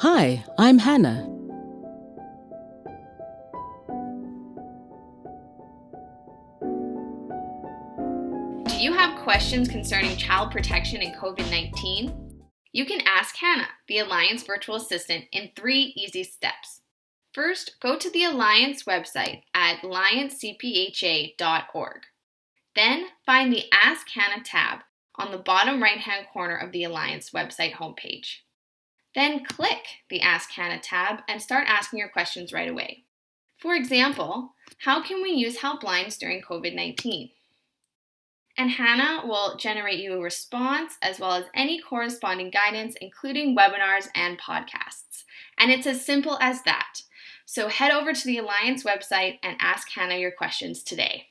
Hi, I'm Hannah. Do you have questions concerning child protection and COVID 19? You can ask Hannah, the Alliance virtual assistant, in three easy steps. First, go to the Alliance website at alliancecpha.org. Then find the Ask Hannah tab on the bottom right hand corner of the Alliance website homepage. Then click the Ask Hannah tab and start asking your questions right away. For example, how can we use helplines during COVID 19? And Hannah will generate you a response as well as any corresponding guidance, including webinars and podcasts. And it's as simple as that. So head over to the Alliance website and ask Hannah your questions today.